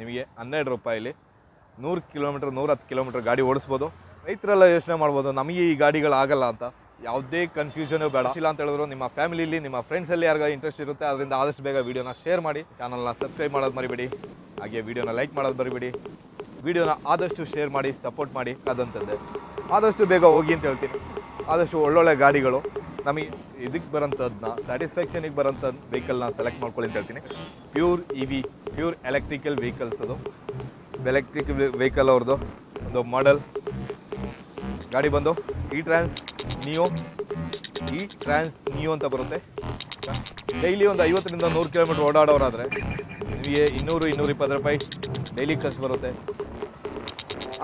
ನಿಮಗೆ ಹನ್ನೆರಡು ರೂಪಾಯಲ್ಲಿ ನೂರು ಕಿಲೋಮೀಟ್ರ್ ನೂರ ಹತ್ತು ಕಿಲೋಮೀಟ್ರ್ ಗಾಡಿ ಓಡಿಸ್ಬೋದು. ರೈತರೆಲ್ಲ ಯೋಚನೆ ಮಾಡ್ಬೋದು, ನಮಗೆ ಈ ಗಾಡಿಗಳು ಆಗಲ್ಲ ಅಂತ. ಯಾವುದೇ ಕನ್ಫ್ಯೂಷನು ಬೇಡ. ಇಲ್ಲ ಅಂತ ಹೇಳಿದ್ರು ನಿಮ್ಮ ಫ್ಯಾಮಿಲಿಲಿ ನಿಮ್ಮ ಫ್ರೆಂಡ್ಸಲ್ಲಿ ಯಾರಿಗೂ ಇಂಟ್ರೆಸ್ಟ್ ಇರುತ್ತೆ, ಅದರಿಂದ ಆದಷ್ಟು ಬೇಗ ವೀಡಿಯೋನ ಶೇರ್ ಮಾಡಿ. ಚಾನಲ್ನ ಸಬ್ಸ್ಕ್ರೈಬ್ ಮಾಡೋದು ಮರಿಬೇಡಿ. ಹಾಗೆ ವೀಡಿಯೋನ ಲೈಕ್ ಮಾಡೋದು ಮರಿಬೇಡಿ. ವೀಡಿಯೋನ ಆದಷ್ಟು ಶೇರ್ ಮಾಡಿ ಸಪೋರ್ಟ್ ಮಾಡಿ ಅದಂತಂದೆ ಆದಷ್ಟು ಬೇಗ ಹೋಗಿ ಅಂತ ಹೇಳ್ತೀನಿ. ಆದಷ್ಟು ಒಳ್ಳೊಳ್ಳೆ ಗಾಡಿಗಳು ನಮಗೆ ಇದಕ್ಕೆ ಬರೋಂಥದ್ದನ್ನ ಸ್ಯಾಟಿಸ್ಫ್ಯಾಕ್ಷನಿಗೆ ಬರೋಂಥ ವೆಹಿಕಲ್ನ ಸೆಲೆಕ್ಟ್ ಮಾಡ್ಕೊಳ್ಳಿ ಅಂತ ಹೇಳ್ತೀನಿ. Pure E V pure electrical vehicles ಅದು. ಎಲೆಕ್ಟ್ರಿಕ್ ವೆಹಿಕಲ್ ಅವ್ರದ್ದು ಒಂದು ಮಾಡೆಲ್ ಗಾಡಿ ಬಂದು E Trans Neo E Trans Neo ಅಂತ ಬರುತ್ತೆ. ಡೈಲಿ ಒಂದು ಐವತ್ತರಿಂದ ನೂರು ಕಿಲೋಮೀಟ್ರ್ ಓಡಾಡೋರಾದರೆ ನಿಮಗೆ ಇನ್ನೂರು ಇನ್ನೂರು ಇಪ್ಪತ್ತು ರೂಪಾಯಿ ಡೈಲಿ ಖರ್ಚು ಬರುತ್ತೆ.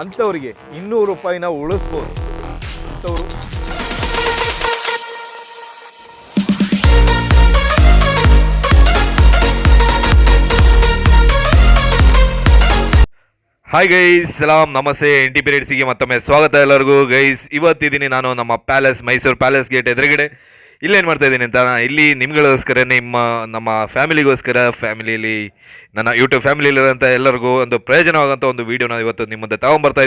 ಅಂಥವ್ರಿಗೆ ಇನ್ನೂರು ರೂಪಾಯಿನ ಉಳಿಸ್ಬೋದು. ಅಂಥವ್ರು ಹಾಯ್ ಗೈಸ್ ಸಲಾಮ್ ನಮಸ್ತೆ ಎನ್ ಟಿ ಪಿರಿಯಡ್ಸಿಗೆ ಮತ್ತೊಮ್ಮೆ ಸ್ವಾಗತ ಎಲ್ಲರಿಗೂ. ಗೈಸ್ ಇವತ್ತಿದ್ದೀನಿ ನಾನು ನಮ್ಮ ಪ್ಯಾಲೇಸ್ ಮೈಸೂರು ಪ್ಯಾಲೇಸ್ ಗೇಟ್ ಎದುರುಗಡೆ. ಇಲ್ಲೇನು ಮಾಡ್ತಾ ಇದ್ದೀನಿ ಅಂತ ಇಲ್ಲಿ ನಿಮ್ಗಳಿಗೋಸ್ಕರ, ನಿಮ್ಮ, ನಮ್ಮ ಫ್ಯಾಮಿಲಿಗೋಸ್ಕರ ಫ್ಯಾಮಿಲಿಯಲ್ಲಿ ನನ್ನ ಯೂಟ್ಯೂಬ್ ಫ್ಯಾಮಿಲಿಯಲ್ಲಿರೋಂಥ ಎಲ್ಲರಿಗೂ ಒಂದು ಪ್ರಯೋಜನವಾದಂಥ ಒಂದು ವೀಡಿಯೋನ ಇವತ್ತು ನಿಮ್ಮ ಮುಂದೆ ತಗೊಂಬರ್ತಾ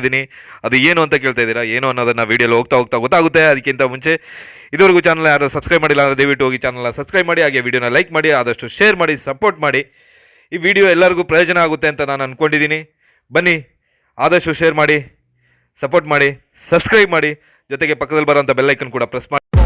ಅದು ಏನು ಅಂತ ಕೇಳ್ತಾ ಇದ್ದೀರಾ, ಏನು ಅನ್ನೋದನ್ನು ವೀಡಿಯೋಲಿ ಹೋಗ್ತಾ ಹೋಗ್ತಾ ಗೊತ್ತಾಗುತ್ತೆ. ಅದಕ್ಕಿಂತ ಮುಂಚೆ, ಇದುವರೆಗೂ ಚಾನಲ್ ಯಾರು ಸಬ್ಸ್ಕ್ರೈಬ್ ಮಾಡಿಲ್ಲ ಅಂದರೆ ದಯವಿಟ್ಟು ಹೋಗಿ ಚಾನಲ್ನ ಸಬ್ಸ್ಕ್ರೈಬ್ ಮಾಡಿ, ಹಾಗೆ ವೀಡಿಯೋನ ಲೈಕ್ ಮಾಡಿ, ಆದಷ್ಟು ಶೇರ್ ಮಾಡಿ ಸಪೋರ್ಟ್ ಮಾಡಿ. ಈ ವಿಡಿಯೋ ಎಲ್ಲರಿಗೂ ಪ್ರಯೋಜನ ಆಗುತ್ತೆ ಅಂತ ನಾನು ಅಂದ್ಕೊಂಡಿದ್ದೀನಿ ಬನ್ನಿ, ಆದಷ್ಟು ಶೇರ್ ಮಾಡಿ ಸಪೋರ್ಟ್ ಮಾಡಿ ಸಬ್ಸ್ಕ್ರೈಬ್ ಮಾಡಿ, ಜೊತೆಗೆ ಪಕ್ಕದಲ್ಲಿ ಬರೋಂಥ ಬೆಲ್ಲೈಕನ್ ಕೂಡ ಪ್ರೆಸ್ ಮಾಡಿ.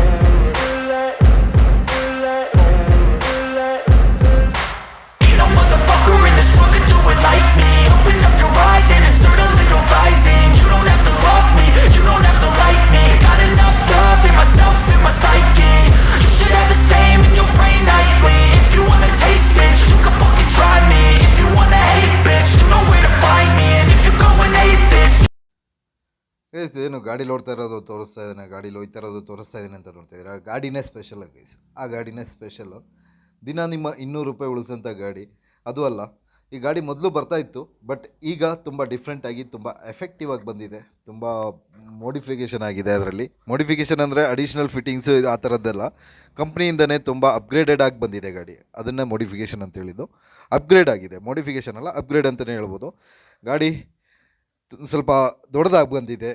ಗೈಸ್ ಏನು ಗಾಡಿ ಓಡ್ತಾ ಇರೋದು ತೋರಿಸ್ತಾ ಇದ್ದಾನೆ, ಗಾಡಿ ಹೋಯ್ತಾ ಇರೋದು ತೋರಿಸ್ತಾ ಇದ್ದೀನಿ ಅಂತ ನೋಡ್ತಾ ಇದ್ದೀರಾ? ಗಾಡಿನೇ ಸ್ಪೆಷಲ್ ಗೈಸ್ ಆ ಗಾಡಿನೇ ಸ್ಪೆಷಲ್ಲು ದಿನ ನಿಮ್ಮ ಇನ್ನೂರು ರೂಪಾಯಿ ಉಳಿಸೋಂಥ ಗಾಡಿ. ಅದು ಅಲ್ಲ, ಈ ಗಾಡಿ ಮೊದಲು ಬರ್ತಾ ಇತ್ತು ಬಟ್ ಈಗ ತುಂಬ ಡಿಫ್ರೆಂಟಾಗಿ ತುಂಬ ಎಫೆಕ್ಟಿವ್ ಆಗಿ ಬಂದಿದೆ. ತುಂಬ ಮೋಡಿಫಿಕೇಷನ್ ಆಗಿದೆ ಅದರಲ್ಲಿ. ಮೋಡಿಫಿಕೇಷನ್ ಅಂದರೆ ಅಡಿಷ್ನಲ್ ಫಿಟ್ಟಿಂಗ್ಸು ಆ ಥರದ್ದೆಲ್ಲ ಕಂಪ್ನಿಯಿಂದನೇ ತುಂಬ ಅಪ್ಗ್ರೇಡೆಡ್ ಆಗಿ ಬಂದಿದೆ ಗಾಡಿ. ಅದನ್ನೇ ಮೋಡಿಫಿಕೇಷನ್ ಅಂತ ಹೇಳಿದ್ದು. ಅಪ್ಗ್ರೇಡ್ ಆಗಿದೆ. ಮೋಡಿಫಿಕೇಷನ್ ಅಲ್ಲ ಅಪ್ಗ್ರೇಡ್ ಅಂತಲೇ ಹೇಳ್ಬೋದು. ಗಾಡಿ ಸ್ವಲ್ಪ ದೊಡ್ಡದಾಗಿ ಬಂದಿದೆ.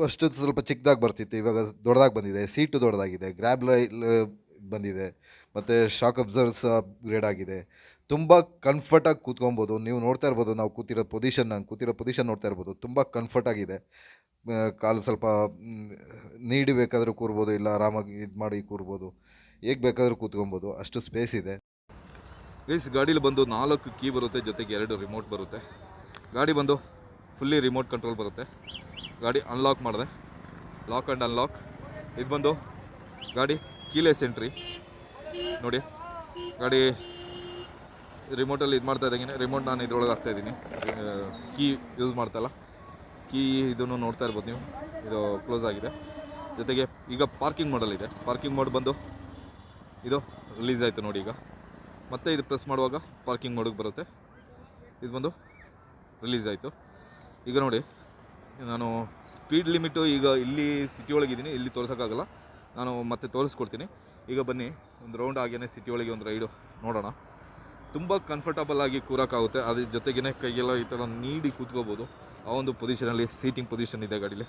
ಫಸ್ಟ್ ಸ್ವಲ್ಪ ಚಿಕ್ಕದಾಗಿ ಬರ್ತಿತ್ತು. ಇವಾಗ ದೊಡ್ಡದಾಗಿ ಬಂದಿದೆ. ಸೀಟು ದೊಡ್ಡದಾಗಿದೆ. ಗ್ರ್ಯಾಬ್ ಲೈಲ್ ಬಂದಿದೆ. ಮತ್ತು ಶಾಕ್ ಅಬ್ಸರ್ವ್ಸ್ ಅಪ್ಗ್ರೇಡ್ ಆಗಿದೆ. ತುಂಬ ಕಂಫರ್ಟಾಗಿ ಕೂತ್ಕೊಬೋದು ನೀವು ನೋಡ್ತಾ ಇರ್ಬೋದು, ನಾವು ಕೂತಿರೋ ಪೊಸಿಷನ್ ನಾನು ಕೂತಿರೋ ಪೊಸಿಷನ್ ನೋಡ್ತಾ ಇರ್ಬೋದು, ತುಂಬ ಕಂಫರ್ಟಾಗಿದೆ ಕಾಲು ಸ್ವಲ್ಪ ನೀಡಿ ಬೇಕಾದರೂ ಕೂರ್ಬೋದು, ಇಲ್ಲ ಆರಾಮಾಗಿ ಇದು ಮಾಡಿ ಕೂರ್ಬೋದು. ಹೇಗೆ ಬೇಕಾದರೂ ಕೂತ್ಕೊಬೋದು ಅಷ್ಟು ಸ್ಪೇಸ್ ಇದೆ. ಪ್ಲೀಸ್ ಗಾಡೀಲಿ ಬಂದು ನಾಲ್ಕು ಕೀ ಬರುತ್ತೆ. ಜೊತೆಗೆ ಎರಡು ರಿಮೋಟ್ ಬರುತ್ತೆ. ಗಾಡಿ ಬಂದು ಫುಲ್ಲಿ ರಿಮೋಟ್ ಕಂಟ್ರೋಲ್ ಬರುತ್ತೆ. ಗಾಡಿ ಅನ್ಲಾಕ್ ಮಾಡಿದೆ. ಲಾಕ್ ಆ್ಯಂಡ್ ಅನ್ಲಾಕ್ ಇದು ಬಂದು ಗಾಡಿ ಕೀಲೆಸ್ ಎಂಟ್ರಿ ನೋಡಿ, ಗಾಡಿ ರಿಮೋಟಲ್ಲಿ ಇದು ಮಾಡ್ತಾ ಇದ್ದಂಗೆ ರಿಮೋಟ್ ನಾನು ಇದ್ರೊಳಗೆ ಹಾಕ್ತಾ ಇದ್ದೀನಿ. Key use ಮಾಡ್ತಲ್ಲ. ಕೀ ಇದನ್ನು ನೋಡ್ತಾ ಇರ್ಬೋದು ನೀವು. ಇದು ಕ್ಲೋಸ್ ಆಗಿದೆ. ಜೊತೆಗೆ ಈಗ ಪಾರ್ಕಿಂಗ್ ಮಾಡಲ್ ಇದೆ. ಪಾರ್ಕಿಂಗ್ ಮೋಡ್ ಬಂದು ಇದು ರಿಲೀಸ್ ಆಯಿತು ನೋಡಿ ಈಗ. ಮತ್ತೆ ಇದು ಪ್ರೆಸ್ ಮಾಡುವಾಗ ಪಾರ್ಕಿಂಗ್ ಮಾಡೋಕ್ಕೆ ಬರುತ್ತೆ. ಇದು ಬಂದು ರಿಲೀಸ್ ಆಯಿತು. ಈಗ ನೋಡಿ, ನಾನು ಸ್ಪೀಡ್ ಲಿಮಿಟು ಈಗ ಇಲ್ಲಿ ಸಿಟಿ ಒಳಗಿದ್ದೀನಿ ಇಲ್ಲಿ ತೋರಿಸೋಕ್ಕಾಗಲ್ಲ. ನಾನು ಮತ್ತೆ ತೋರಿಸ್ಕೊಡ್ತೀನಿ. ಈಗ ಬನ್ನಿ, ಒಂದು ರೌಂಡ್ ಆಗೇನೆ ಸಿಟಿ ಒಳಗೆ ಒಂದು ರೈಡು ನೋಡೋಣ. ತುಂಬ ಕಂಫರ್ಟಬಲ್ ಆಗಿ ಕೂರೋಕ್ಕಾಗುತ್ತೆ. ಅದ್ರ ಜೊತೆಗೇ ಕೈಗೆಲ್ಲ ಈ ಥರ ನೀಡಿ ಕೂತ್ಕೋಬೋದು. ಆ ಒಂದು ಪೊಸಿಷನಲ್ಲಿ ಸೀಟಿಂಗ್ ಪೊಸಿಷನ್ ಇದೆ ಗಾಡೀಲಿ.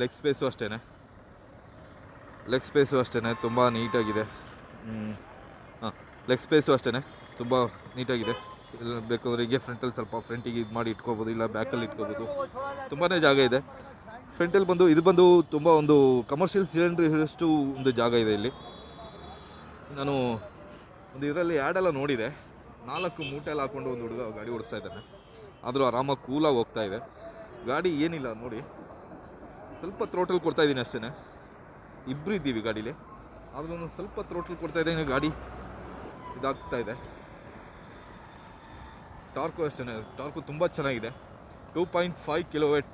ಲೆಗ್ ಸ್ಪೇಸು ಅಷ್ಟೇ ಲೆಗ್ ಸ್ಪೇಸು ಅಷ್ಟೇ ತುಂಬ ನೀಟಾಗಿದೆ ಹಾಂ ಲೆಗ್ ಸ್ಪೇಸು ಅಷ್ಟೇ ತುಂಬ ನೀಟಾಗಿದೆ ಇಲ್ಲ, ಬೇಕಾದ್ರೆ ಹೀಗೆ ಫ್ರಂಟಲ್ಲಿ ಸ್ವಲ್ಪ ಫ್ರಂಟಿಗೆ ಇದು ಮಾಡಿ ಇಟ್ಕೋಬೋದು, ಇಲ್ಲ ಬ್ಯಾಕಲ್ಲಿ ಇಟ್ಕೋಬೋದು. ತುಂಬಾ ಜಾಗ ಇದೆ. ಫ್ರಂಟಲ್ಲಿ ಬಂದು, ಇದು ಬಂದು ತುಂಬ ಒಂದು ಕಮರ್ಷಿಯಲ್ ಸಿಲಿಂಡ್ರ್ ಇರೋಷ್ಟು ಒಂದು ಜಾಗ ಇದೆ ಇಲ್ಲಿ. ನಾನು ಒಂದು ಇದರಲ್ಲಿ ಆ್ಯಡೆಲ್ಲ ನೋಡಿದೆ. ನಾಲ್ಕು ಮೂಟೆಲ್ಲ ಹಾಕ್ಕೊಂಡು ಒಂದು ಹುಡುಗ ಗಾಡಿ ಓಡಿಸ್ತಾ ಇದ್ದಾನೆ. ಆದರೂ ಆರಾಮಾಗಿ ಕೂಲಾಗಿ ಹೋಗ್ತಾ ಇದೆ. ಗಾಡಿ ಏನಿಲ್ಲ, ನೋಡಿ. ಸ್ವಲ್ಪ ಥ್ರೋಟಲ್ ಕೊಡ್ತಾ ಇದ್ದೀನಿ ಅಷ್ಟೇ ಇಬ್ಬರು ಇದ್ದೀವಿ ಗಾಡೀಲಿ. ಆದರೂ ಒಂದು ಸ್ವಲ್ಪ ಥ್ರೋಟಲ್ ಕೊಡ್ತಾ ಇದ್ದೀನಿ, ಗಾಡಿ ಇದಾಗ್ತಾ ಇದೆ. ಟಾರ್ಕು ಅಷ್ಟೇ, ಟಾರ್ಕು ತುಂಬ ಚೆನ್ನಾಗಿದೆ. Two point five kilowatt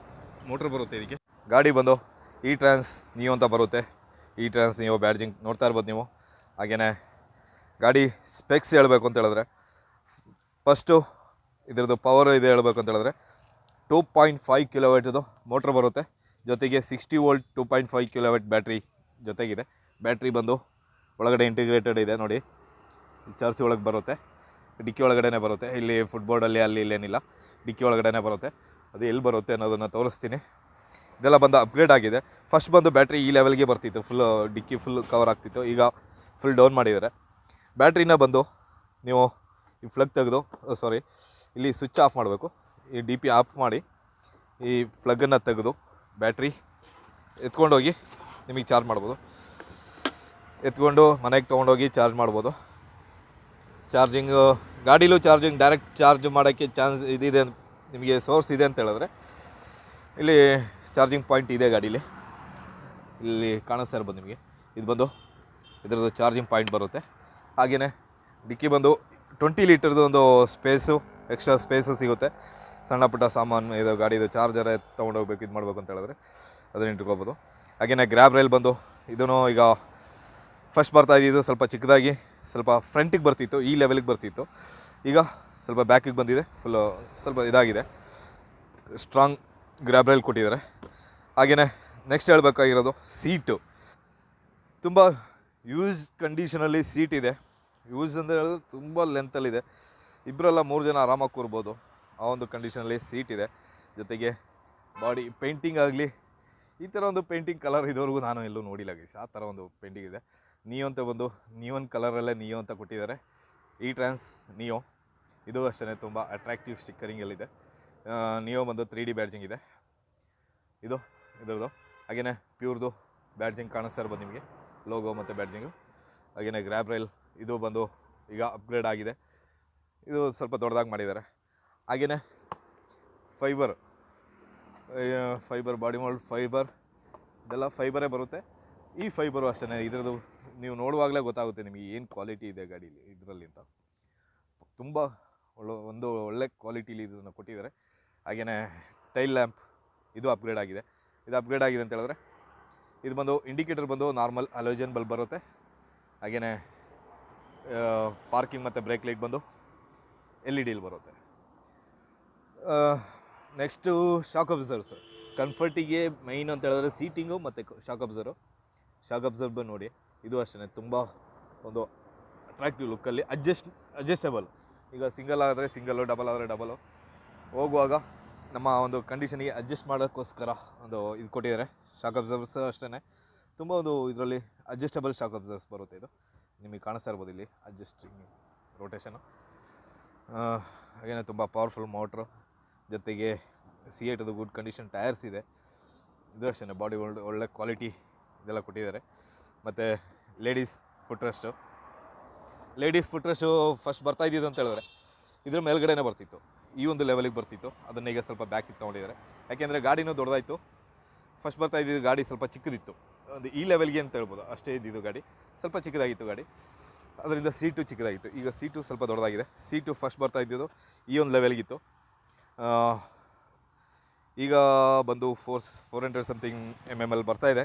motor ಬರುತ್ತೆ ಇದಕ್ಕೆ. ಗಾಡಿ ಬಂದು ಇ ಟ್ರಾನ್ಸ್ ನಿಯೋ ಅಂತ ಬರುತ್ತೆ. ಇ ಟ್ರಾನ್ಸ್ ನಿಯೋ ಬ್ಯಾಡ್ಜಿಂಗ್ ನೋಡ್ತಾ ಇರ್ಬೋದು ನೀವು. ಹಾಗೆಯೇ ಗಾಡಿ ಸ್ಪೆಕ್ಸ್ ಹೇಳಬೇಕು ಅಂತ ಹೇಳಿದ್ರೆ, ಫಸ್ಟು ಇದರದ್ದು ಪವರ್ ಇದೆ ಹೇಳಬೇಕು ಅಂತ ಹೇಳಿದ್ರೆ, ಟೂ ಪಾಯಿಂಟ್ ಫೈವ್ ಕಿಲೋವೇಟ್ದು ಮೋಟ್ರ್ ಬರುತ್ತೆ. ಜೊತೆಗೆ sixty volt, two point five kilowatt battery ಜೊತೆಗಿದೆ. Battery ಬಂದು ಒಳಗಡೆ ಇಂಟಿಗ್ರೇಟೆಡ್ ಇದೆ ನೋಡಿ. ಚಾರ್ಜ್ ಒಳಗೆ ಬರುತ್ತೆ. ಡಿಕ್ಕಿ ಒಳಗಡೆ ಬರುತ್ತೆ. ಇಲ್ಲಿ ಫುಟ್ಬೋರ್ಡಲ್ಲಿ ಅಲ್ಲಿ ಇಲ್ಲೇನಿಲ್ಲ. ಡಿಕ್ಕಿ ಒಳಗಡೆನೇ ಬರುತ್ತೆ. ಅದು ಎಲ್ಲಿ ಬರುತ್ತೆ ಅನ್ನೋದನ್ನು ತೋರಿಸ್ತೀನಿ. ಇದೆಲ್ಲ ಬಂದು ಅಪ್ಗ್ರೇಡ್ ಆಗಿದೆ. ಫಸ್ಟ್ ಬಂದು ಬ್ಯಾಟ್ರಿ ಈ ಲೆವೆಲ್ಗೆ ಬರ್ತಿತ್ತು. ಫುಲ್ ಡಿಕ್ಕಿ ಫುಲ್ ಕವರ್ ಆಗ್ತಿತ್ತು. ಈಗ ಫುಲ್ ಡೌನ್ ಮಾಡಿದ್ದಾರೆ. ಬ್ಯಾಟ್ರಿನ ಬಂದು ನೀವು ಈ ಫ್ಲಗ್ ತೆಗೆದು ಸಾರಿ ಇಲ್ಲಿ ಸ್ವಿಚ್ ಆಫ್ ಮಾಡಬೇಕು. ಈ ಡಿ ಪಿ ಆಫ್ ಮಾಡಿ ಈ ಫ್ಲಗ್ಗನ್ನು ತೆಗೆದು ಬ್ಯಾಟ್ರಿ ಎತ್ಕೊಂಡೋಗಿ ನಿಮಗೆ ಚಾರ್ಜ್ ಮಾಡ್ಬೋದು. ಎತ್ಕೊಂಡು ಮನೆಗೆ ತೊಗೊಂಡೋಗಿ ಚಾರ್ಜ್ ಮಾಡ್ಬೋದು. ಚಾರ್ಜಿಂಗ್, ಗಾಡೀಲೂ ಚಾರ್ಜಿಂಗ್, ಡೈರೆಕ್ಟ್ ಚಾರ್ಜ್ ಮಾಡೋಕ್ಕೆ ಚಾನ್ಸ್ ಇದಿದೆ ಅಂತ ನಿಮಗೆ ಸೋರ್ಸ್ ಇದೆ ಅಂತ ಹೇಳಿದ್ರೆ, ಇಲ್ಲಿ ಚಾರ್ಜಿಂಗ್ ಪಾಯಿಂಟ್ ಇದೆ ಗಾಡೀಲಿ. ಇಲ್ಲಿ ಕಾಣಿಸ್ತಾ ಇರ್ಬೋದು ನಿಮಗೆ. ಇದು ಬಂದು, ಇದರದ್ದು ಚಾರ್ಜಿಂಗ್ ಪಾಯಿಂಟ್ ಬರುತ್ತೆ. ಹಾಗೆಯೇ ಡಿಕ್ಕಿ ಬಂದು ಟ್ವೆಂಟಿ ಲೀಟರ್ದು ಒಂದು ಸ್ಪೇಸು, ಎಕ್ಸ್ಟ್ರಾ ಸ್ಪೇಸು ಸಿಗುತ್ತೆ. ಸಣ್ಣ ಪುಟ್ಟ ಸಾಮಾನು, ಇದು ಗಾಡಿದು ಚಾರ್ಜರ್ ತೊಗೊಂಡೋಗ್ಬೇಕು ಇದು ಮಾಡಬೇಕು ಅಂತ ಹೇಳಿದ್ರೆ ಅದನ್ನು ಇಟ್ಕೋಬೋದು. ಹಾಗೆಯೇ ಗ್ರ್ಯಾಬ್ ರೈಲ್ ಬಂದು ಇದೂ ಈಗ ಫಸ್ಟ್ ಬರ್ತಾ ಇದ್ದಿದ್ದು ಸ್ವಲ್ಪ ಚಿಕ್ಕದಾಗಿ ಸ್ವಲ್ಪ ಫ್ರಂಟಿಗೆ ಬರ್ತಿತ್ತು, ಈ ಲೆವೆಲಿಗೆ ಬರ್ತಿತ್ತು. ಈಗ ಸ್ವಲ್ಪ ಬ್ಯಾಕಿಗೆ ಬಂದಿದೆ ಫುಲ್ಲು ಸ್ವಲ್ಪ ಇದಾಗಿದೆ. ಸ್ಟ್ರಾಂಗ್ ಗ್ರ್ಯಾಬ್ರೈಲ್ ಕೊಟ್ಟಿದ್ದಾರೆ. ಹಾಗೆಯೇ ನೆಕ್ಸ್ಟ್ ಹೇಳಬೇಕಾಗಿರೋದು ಸೀಟು ತುಂಬ ಯೂಸ್ ಕಂಡೀಷನಲ್ಲಿ ಸೀಟ್ ಇದೆ. ಯೂಸ್ ಅಂತ ಹೇಳಿದ್ರೆ ತುಂಬ ಲೆಂತಲ್ಲಿದೆ ಇಬ್ಬರೆಲ್ಲ ಮೂರು ಜನ ಆರಾಮಾಗಿ ಕೂರ್ಬೋದು. ಆ ಒಂದು ಕಂಡೀಷನಲ್ಲಿ ಸೀಟ್ ಇದೆ. ಜೊತೆಗೆ ಬಾಡಿ ಪೇಂಟಿಂಗ್ ಆಗಲಿ, ಈ ಥರ ಒಂದು ಪೇಂಟಿಂಗ್ ಕಲರ್ ಇದುವರೆಗೂ ನಾನು ಎಲ್ಲೂ ನೋಡಿಲ್ಲ ಗೈಸ್. ಆ ಥರ ಒಂದು ಪೇಂಟಿಂಗ್ ಇದೆ. ನಿಯೋ ಅಂತ ಬಂದು ನಿಯೋನ್ ಕಲರಲ್ಲೇ ನಿಯೋ ಅಂತ ಕೊಟ್ಟಿದ್ದಾರೆ. ಈ ಟ್ರಾನ್ಸ್ ನಿಯೋ, ಇದು ಅಷ್ಟೇ ತುಂಬ ಅಟ್ರಾಕ್ಟಿವ್ ಸ್ಟಿಕ್ಕರಿಂಗಲ್ಲಿದೆ ನಿಯೋ ಬಂದು ತ್ರೀ ಡಿ ಬ್ಯಾಡ್ಜಿಂಗ್ ಇದೆ. ಇದು, ಇದ್ರದ್ದು. ಹಾಗೆಯೇ ಪ್ಯೂರ್ದು ಬ್ಯಾಡ್ಜಿಂಗ್ ಕಾಣಿಸ್ತಾ ಇರ್ಬೋದು ನಿಮಗೆ. ಲೋಗೋ ಮತ್ತು ಬ್ಯಾಡ್ಜಿಂಗು ಹಾಗೆಯೇ ಗ್ರ್ಯಾಬ್ ರೈಲ್ ಇದು ಬಂದು ಈಗ ಅಪ್ಗ್ರೇಡ್ ಆಗಿದೆ. ಇದು ಸ್ವಲ್ಪ ದೊಡ್ಡದಾಗಿ ಮಾಡಿದ್ದಾರೆ. ಹಾಗೆಯೇ fibre fibre body mould fibre ಇದೆಲ್ಲ ಫೈಬರೇ ಬರುತ್ತೆ. ಈ ಫೈಬರು ಅಷ್ಟೇ ಇದ್ರದ್ದು ನೀವು ನೋಡುವಾಗಲೇ ಗೊತ್ತಾಗುತ್ತೆ ನಿಮಗೆ ಏನು ಕ್ವಾಲಿಟಿ ಇದೆ ಗಾಡೀಲಿ ಇದರಲ್ಲಿ ಅಂತ. ತುಂಬ ಒಳ್ಳೆ, ಒಂದು ಒಳ್ಳೆ ಕ್ವಾಲಿಟೀಲಿ ಇದನ್ನು ಕೊಟ್ಟಿದ್ದಾರೆ. ಹಾಗೆಯೇ ಟೈಲ್ ಲ್ಯಾಂಪ್ ಇದು ಅಪ್ಗ್ರೇಡ್ ಆಗಿದೆ. ಇದು ಅಪ್ಗ್ರೇಡ್ ಆಗಿದೆ ಅಂತ ಹೇಳಿದ್ರೆ, ಇದು ಬಂದು ಇಂಡಿಕೇಟರ್ ಬಂದು ನಾರ್ಮಲ್ ಅಲೋಜನ್ ಬಲ್ಬ್ ಬರುತ್ತೆ. ಹಾಗೆಯೇ ಪಾರ್ಕಿಂಗ್ ಮತ್ತು ಬ್ರೇಕ್ ಲೈಟ್ ಬಂದು ಎಲ್ ಇ ಡಿಲಿ ಬರುತ್ತೆ ನೆಕ್ಸ್ಟು ಶಾಕ್ ಅಬ್ಸರ್ವ್ಸ್ ಕಂಫರ್ಟಿಗೆ ಮೈನ್ ಅಂತ ಹೇಳಿದ್ರೆ ಸೀಟಿಂಗು ಮತ್ತು ಶಾಕ್ ಅಬ್ಸರ್ವ್ ಶಾಕ್ ಅಬ್ಸರ್ವ್ ನೋಡಿ. ಇದು ಅಷ್ಟೇ ತುಂಬ ಒಂದು ಅಟ್ರಾಕ್ಟಿವ್ ಲುಕ್ಕಲ್ಲಿ ಅಡ್ಜಸ್ಟ್ ಅಡ್ಜಸ್ಟಬಲ್ ಈಗ ಸಿಂಗಲ್ ಆದರೆ ಸಿಂಗಲ್ಲು ಡಬಲ್ ಆದರೆ ಡಬಲು ಹೋಗುವಾಗ ನಮ್ಮ ಒಂದು ಕಂಡೀಷನಿಗೆ ಅಡ್ಜಸ್ಟ್ ಮಾಡೋಕ್ಕೋಸ್ಕರ ಒಂದು ಇದು ಕೊಟ್ಟಿದ್ದಾರೆ ಶಾಕ್ ಅಬ್ಸರ್ವರ್ಸ್ ಅಷ್ಟೇ ತುಂಬ ಒಂದು ಇದರಲ್ಲಿ ಅಡ್ಜಸ್ಟಬಲ್ ಶಾಕ್ ಅಬ್ಸರ್ವರ್ಸ್ ಬರುತ್ತೆ ಇದು. ನಿಮಗೆ ಕಾಣಿಸ್ತಾ ಇರ್ಬೋದು ಇಲ್ಲಿ ಅಡ್ಜಸ್ಟಿಂಗ್ ರೋಟೇಷನು ಹಾಗೆಯೇ ತುಂಬ ಪವರ್ಫುಲ್ ಮೋಟ್ರು ಜೊತೆಗೆ ಸಿ ಏಟದು ಗುಡ್ ಕಂಡೀಷನ್ ಟೈರ್ಸ್ ಇದೆ. ಇದು ಅಷ್ಟೇ ಬಾಡಿ ಒಳ್ಳೆ ಒಳ್ಳೆ ಕ್ವಾಲಿಟಿ ಇದೆಲ್ಲ ಕೊಟ್ಟಿದ್ದಾರೆ. ಮತ್ತು ladies footrest ladies footrest first ಬರ್ತಾ ಇದ್ದಿದ್ದು ಅಂತ ಹೇಳಿದ್ರೆ ಇದ್ರ ಮೇಲ್ಗಡೆನೇ ಬರ್ತಿತ್ತು. ಈ ಒಂದು ಲೆವೆಲಿಗೆ ಬರ್ತಿತ್ತು. ಅದನ್ನ ಈಗ ಸ್ವಲ್ಪ ಬ್ಯಾಕ್ ಇತ್ತು ತೊಗೊಂಡಿದ್ದಾರೆ. ಯಾಕೆಂದರೆ ಗಾಡಿನೂ ದೊಡ್ಡದಾಯಿತು. ಫಸ್ಟ್ ಬರ್ತಾ ಇದ್ದಿದ್ದು ಗಾಡಿ ಸ್ವಲ್ಪ ಚಿಕ್ಕದಿತ್ತು. ಒಂದು ಈ ಲೆವೆಲ್ಗೆ ಅಂತ ಹೇಳ್ಬೋದು. ಅಷ್ಟೇ ಇದ್ದಿದ್ದು ಗಾಡಿ. ಸ್ವಲ್ಪ ಚಿಕ್ಕದಾಗಿತ್ತು ಗಾಡಿ. ಅದರಿಂದ ಸೀಟು ಚಿಕ್ಕದಾಗಿತ್ತು. ಈಗ ಸೀಟು ಸ್ವಲ್ಪ ದೊಡ್ಡದಾಗಿದೆ. ಸೀಟು ಫಸ್ಟ್ ಬರ್ತಾ ಇದ್ದಿದ್ದು ಈ ಒಂದು ಲೆವೆಲ್ಗಿತ್ತು ಈಗ ಬಂದು four four hundred something M M L ಬರ್ತಾ ಇದೆ.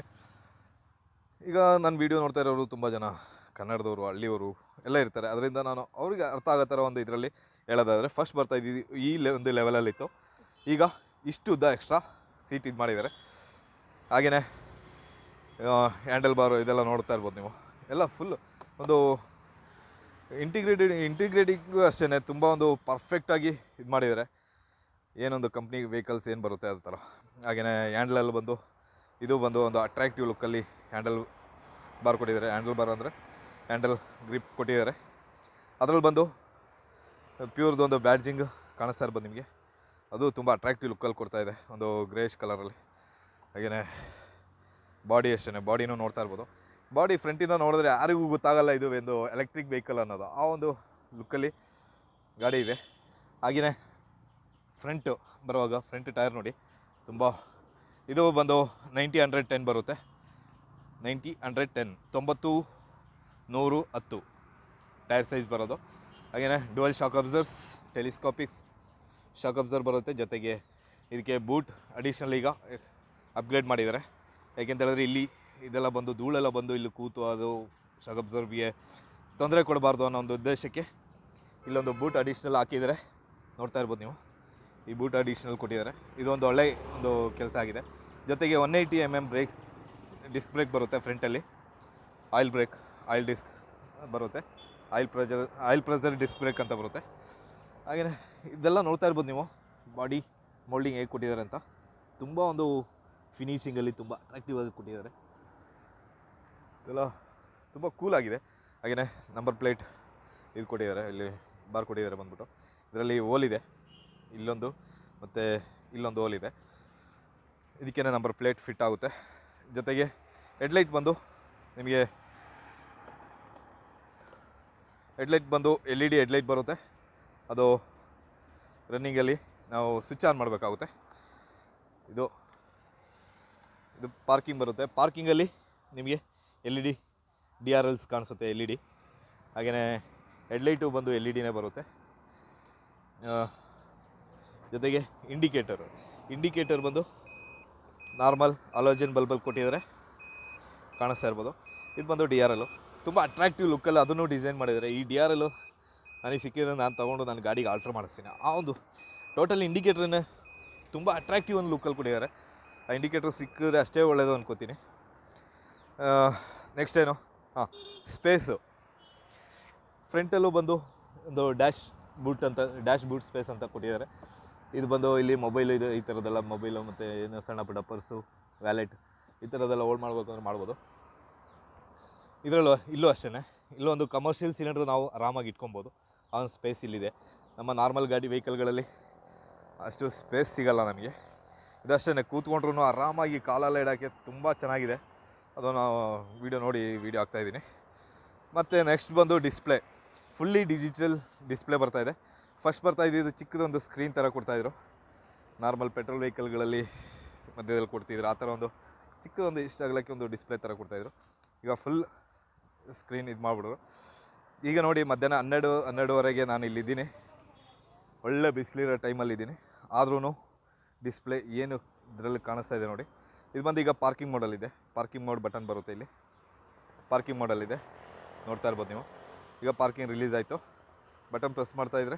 ಈಗ ನನ್ನ ವಿಡಿಯೋ ನೋಡ್ತಾ ಇರೋರು ತುಂಬ ಜನ, ಕನ್ನಡದವರು, ಹಳ್ಳಿಯವರು ಎಲ್ಲ ಇರ್ತಾರೆ. ಅದರಿಂದ ನಾನು ಅವ್ರಿಗೆ ಅರ್ಥ ಆಗೋ ಥರ ಒಂದು ಇದರಲ್ಲಿ ಹೇಳೋದಾದರೆ ಫಸ್ಟ್ ಬರ್ತಾ ಇದ್ದೀವಿ ಈ ಲೆ ಒಂದು ಲೆವೆಲಲ್ಲಿತ್ತು ಈಗ ಇಷ್ಟು ಉದ್ದ ಎಕ್ಸ್ಟ್ರಾ ಸೀಟ್ ಇದು ಮಾಡಿದ್ದಾರೆ. ಹಾಗೆಯೇ ಹ್ಯಾಂಡಲ್ ಬಾರು ಇದೆಲ್ಲ ನೋಡ್ತಾ ಇರ್ಬೋದು ನೀವು. ಎಲ್ಲ ಫುಲ್ ಒಂದು ಇಂಟಿಗ್ರೇಟೆಡ್ ಇಂಟಿಗ್ರೇಟಿಗೂ ಅಷ್ಟೇ ತುಂಬ ಒಂದು ಪರ್ಫೆಕ್ಟಾಗಿ ಇದು ಮಾಡಿದ್ದಾರೆ. ಏನೊಂದು ಕಂಪ್ನಿ ವೆಹಿಕಲ್ಸ್ ಏನು ಬರುತ್ತೆ ಅದ ಥರ ಹಾಗೆಯೇ ಹ್ಯಾಂಡಲಲ್ಲಿ ಬಂದು, ಇದು ಬಂದು ಒಂದು ಅಟ್ರಾಕ್ಟಿವ್ ಲುಕ್ಕಲ್ಲಿ ಹ್ಯಾಂಡಲ್ ಬಾರ್ ಕೊಟ್ಟಿದ್ದಾರೆ. ಹ್ಯಾಂಡಲ್ ಬಾರ್ ಅಂದರೆ ಹ್ಯಾಂಡಲ್ ಗ್ರಿಪ್ ಕೊಟ್ಟಿದ್ದಾರೆ. ಅದರಲ್ಲಿ ಬಂದು ಪ್ಯೂರ್ದು ಒಂದು ಬ್ಯಾಡ್ಜಿಂಗ್ ಕಾಣಿಸ್ತಾ ಇರ್ಬೋದು ನಿಮಗೆ. ಅದು ತುಂಬ ಅಟ್ರಾಕ್ಟಿವ್ ಲುಕ್ಕಲ್ಲಿ ಕೊಡ್ತಾ ಇದೆ. ಒಂದು ಗ್ರೇಷ್ ಕಲರಲ್ಲಿ ಹಾಗೆಯೇ ಬಾಡಿ ಅಷ್ಟೇ ಬಾಡಿನೂ ನೋಡ್ತಾ ಇರ್ಬೋದು. ಬಾಡಿ ಫ್ರಂಟಿಂದ ನೋಡಿದ್ರೆ ಯಾರಿಗೂ ಗೊತ್ತಾಗಲ್ಲ ಇದು ಒಂದು ಎಲೆಕ್ಟ್ರಿಕ್ ವೆಹಿಕಲ್ ಅನ್ನೋದು. ಆ ಒಂದು ಲುಕ್ಕಲ್ಲಿ ಗಾಡಿ ಇದೆ. ಹಾಗೆಯೇ ಫ್ರಂಟು ಬರುವಾಗ ಫ್ರಂಟ್ ಟೈರ್ ನೋಡಿ. ತುಂಬ ಇದು ಬಂದು ನೈಂಟಿ ಹಂಡ್ರೆಡ್ ಟೆನ್ ಬರುತ್ತೆ. ನೈಂಟಿ ಹಂಡ್ರೆಡ್ ಟೆನ್, ತೊಂಬತ್ತು, ನೂರು, ಹತ್ತು. ಟೈರ್ ಸೈಜ್ ಬರೋದು. ಹಾಗೆಯೇ dual shock absorbers telescopics shock absorber ಬರುತ್ತೆ. ಜೊತೆಗೆ ಇದಕ್ಕೆ ಬೂಟ್ ಅಡಿಷ್ನಲ್ ಈಗ ಅಪ್ಗ್ರೇಡ್ ಮಾಡಿದ್ದಾರೆ. ಹೇಳಿದ್ರೆ ಇಲ್ಲಿ ಇದೆಲ್ಲ ಬಂದು, ಧೂಳೆಲ್ಲ ಬಂದು ಇಲ್ಲಿ ಕೂತು ಅದು ಶಾಕ್ ಅಬ್ಸರ್ವ್ಗೆ ತೊಂದರೆ ಕೊಡಬಾರ್ದು ಅನ್ನೋ ಒಂದು ಉದ್ದೇಶಕ್ಕೆ ಇಲ್ಲೊಂದು ಬೂಟ್ ಅಡಿಷ್ನಲ್ ಹಾಕಿದ್ದಾರೆ ನೋಡ್ತಾ ಇರ್ಬೋದು ನೀವು. ಈ ಬೂಟ್ ಅಡಿಷ್ನಲ್ ಕೊಟ್ಟಿದ್ದಾರೆ. ಇದೊಂದು ಒಳ್ಳೆ ಒಂದು ಕೆಲಸ ಆಗಿದೆ. ಜೊತೆಗೆ one eighty M M brake disc brake ಬರುತ್ತೆ ಫ್ರಂಟಲ್ಲಿ ಆಯಿಲ್ ಬ್ರೇಕ್ ಆಯಿಲ್ ಡಿಸ್ಕ್ ಬರುತ್ತೆ. Oil pressure oil pressure disc brake ಅಂತ ಬರುತ್ತೆ. ಹಾಗೆಯೇ ಇದೆಲ್ಲ ನೋಡ್ತಾ ಇರ್ಬೋದು ನೀವು. ಬಾಡಿ ಮೋಲ್ಡಿಂಗ್ ಹೇಗೆ ಕೊಟ್ಟಿದ್ದಾರೆ ಅಂತ. ತುಂಬ ಒಂದು ಫಿನಿಷಿಂಗಲ್ಲಿ ತುಂಬ ಅಟ್ರಾಕ್ಟಿವ್ ಆಗಿ ಕೊಟ್ಟಿದ್ದಾರೆ. ಇದೆಲ್ಲ ತುಂಬ ಆಗಿದೆ. ಹಾಗೆಯೇ ನಂಬರ್ ಪ್ಲೇಟ್ ಇದು ಕೊಟ್ಟಿದ್ದಾರೆ, ಇಲ್ಲಿ ಬಾರ್ ಕೊಟ್ಟಿದ್ದಾರೆ ಬಂದ್ಬಿಟ್ಟು. ಇದರಲ್ಲಿ ಓಲ್ ಇದೆ. ಇಲ್ಲೊಂದು, ಮತ್ತು ಇಲ್ಲೊಂದು ಓಲ್ ಇದೆ. ಇದಕ್ಕೇನೆ ನಂಬರ್ ಪ್ಲೇಟ್ ಫಿಟ್ ಆಗುತ್ತೆ. ಜೊತೆಗೆ ಹೆಡ್ಲೈಟ್ ಬಂದು ನಿಮಗೆ ಹೆಡ್ಲೈಟ್ ಬಂದು ಎಲ್ ಇ ಡಿ ಹೆಡ್ಲೈಟ್ ಬರುತ್ತೆ. ಅದು ರನ್ನಿಂಗಲ್ಲಿ ನಾವು ಸ್ವಿಚ್ ಆನ್ ಮಾಡಬೇಕಾಗುತ್ತೆ. ಇದು ಇದು ಪಾರ್ಕಿಂಗ್ ಬರುತ್ತೆ. ಪಾರ್ಕಿಂಗಲ್ಲಿ ನಿಮಗೆ L E D D R Ls ಕಾಣಿಸುತ್ತೆ ಎಲ್ ಇ ಡಿ. ಹಾಗೆಯೇ ಹೆಡ್ಲೈಟು ಬಂದು ಎಲ್ ಇ ಡಿನೇ ಬರುತ್ತೆ. ಜೊತೆಗೆ ಇಂಡಿಕೇಟರು. ಇಂಡಿಕೇಟರ್ ಬಂದು ನಾರ್ಮಲ್ ಅಲೋಜನ್ ಬಲ್ಬಲ್ಲಿ ಕೊಟ್ಟಿದ್ದಾರೆ ಕಾಣಿಸ್ತಾ ಇರ್ಬೋದು. ಇದು ಬಂದು ಡಿ ಆರ್ ಎಲ್ಲು ತುಂಬ ಅಟ್ರಾಕ್ಟಿವ್ ಲುಕ್ಕಲ್ಲಿ ಅದನ್ನು ಡಿಸೈನ್ ಮಾಡಿದ್ದಾರೆ. ಈ ಡಿ ಆರ್ ಎಲ್ಲು ನನಗೆ ಸಿಕ್ಕಿದ್ರೆ ನಾನು ತೊಗೊಂಡು ನನ್ನ ಗಾಡಿಗೆ ಆಲ್ಟ್ರ್ ಮಾಡಿಸ್ತೀನಿ. ಆ ಒಂದು ಟೋಟಲ್ ಇಂಡಿಕೇಟ್ರನ್ನೇ ತುಂಬ ಅಟ್ರಾಕ್ಟಿವ್ ಒಂದು ಲುಕ್ಕಲ್ಲಿ ಕೊಟ್ಟಿದ್ದಾರೆ. ಆ ಇಂಡಿಕೇಟ್ರ್ ಸಿಕ್ಕಿದ್ರೆ ಅಷ್ಟೇ ಒಳ್ಳೆಯದು ಅಂದ್ಕೋತೀನಿ ನೆಕ್ಸ್ಟ್ ಏನು? ಹಾಂ ಸ್ಪೇಸು ಫ್ರಂಟಲ್ಲೂ ಬಂದು ಒಂದು ಡ್ಯಾಶ್ ಬೂಟ್ ಅಂತ ಡ್ಯಾಶ್ ಬೂಟ್ ಸ್ಪೇಸ್ ಅಂತ ಕೊಟ್ಟಿದ್ದಾರೆ. ಇದು ಬಂದು ಇಲ್ಲಿ ಮೊಬೈಲ್ ಇದು ಈ ಥರದ್ದೆಲ್ಲ ಮೊಬೈಲು ಮತ್ತು ಏನು ಸಣ್ಣ ಪುಟ್ಟ ಪರ್ಸು, ವ್ಯಾಲೆಟ್ ಈ ಥರದ್ದೆಲ್ಲ ಹೋಲ್ಡ್ ಮಾಡ್ಬೇಕು ಅಂದರೆ ಮಾಡ್ಬೋದು. ಇದರಲ್ಲೂ ಇಲ್ಲೂ ಅಷ್ಟೇ ಒಂದು ಕಮರ್ಷಿಯಲ್ ಸಿಲಿಂಡ್ರ್ ನಾವು ಆರಾಮಾಗಿ ಇಟ್ಕೊಬೋದು. ಆ ಒಂದು ಸ್ಪೇಸ್ ಇಲ್ಲಿದೆ. ನಮ್ಮ ನಾರ್ಮಲ್ ಗಾಡಿ ವೆಹಿಕಲ್ಗಳಲ್ಲಿ ಅಷ್ಟು ಸ್ಪೇಸ್ ಸಿಗಲ್ಲ ನನಗೆ ಇದಷ್ಟೇ ಕೂತ್ಕೊಂಡ್ರೂ ಆರಾಮಾಗಿ ಕಾಲೆಲ್ಲ ಇಡೋಕ್ಕೆ ತುಂಬ ಚೆನ್ನಾಗಿದೆ. ಅದು ನಾವು ವೀಡಿಯೋ ನೋಡಿ ವೀಡಿಯೋ ಆಗ್ತಾಯಿದ್ದೀನಿ ಮತ್ತು ನೆಕ್ಸ್ಟ್ ಬಂದು ಡಿಸ್ಪ್ಲೇ ಫುಲ್ಲಿ ಡಿಜಿಟಲ್ ಡಿಸ್ಪ್ಲೇ ಬರ್ತಾಯಿದೆ ಫಸ್ಟ್ ಬರ್ತಾ ಇದ್ದಿದ್ದು ಚಿಕ್ಕದೊಂದು ಸ್ಕ್ರೀನ್ ಥರ ಕೊಡ್ತಾಯಿದ್ರು ನಾರ್ಮಲ್ ಪೆಟ್ರೋಲ್ ವೆಹಿಕಲ್ಗಳಲ್ಲಿ ಮಧ್ಯದಲ್ಲಿ ಕೊಡ್ತಿದ್ರು. ಆ ಥರ ಒಂದು ಚಿಕ್ಕದೊಂದು ಇಷ್ಟ ಆಗಲಿಕ್ಕೆ ಒಂದು ಡಿಸ್ಪ್ಲೇ ಥರ ಕೊಡ್ತಾಯಿದ್ರು ಈಗ ಫುಲ್ ಸ್ಕ್ರೀನ್ ಇದು ಮಾಡಿಬಿಡ್ರು. ಈಗ ನೋಡಿ, ಮಧ್ಯಾಹ್ನ ಹನ್ನೆರಡು, ಹನ್ನೆರಡುವರೆಗೆ ನಾನು ಇಲ್ಲಿದ್ದೀನಿ. ಒಳ್ಳೆ ಬಿಸಿಲಿರೋ ಟೈಮಲ್ಲಿದ್ದೀನಿ ಆದ್ರೂ ಡಿಸ್ಪ್ಲೇ ಏನು ಇದರಲ್ಲಿ ಕಾಣಿಸ್ತಾ ಇದೆ ನೋಡಿ. ಇದು ಬಂದು ಈಗ ಪಾರ್ಕಿಂಗ್ ಇದೆ. ಪಾರ್ಕಿಂಗ್ ಮೋಡ್ ಬಟನ್ ಬರುತ್ತೆ ಇಲ್ಲಿ. ಪಾರ್ಕಿಂಗ್ ಇದೆ. ನೋಡ್ತಾ ಇರ್ಬೋದು ನೀವು. ಈಗ ಪಾರ್ಕಿಂಗ್ ರಿಲೀಸ್ ಆಯಿತು. ಬಟನ್ ಪ್ರೆಸ್ ಮಾಡ್ತಾ ಇದ್ರೆ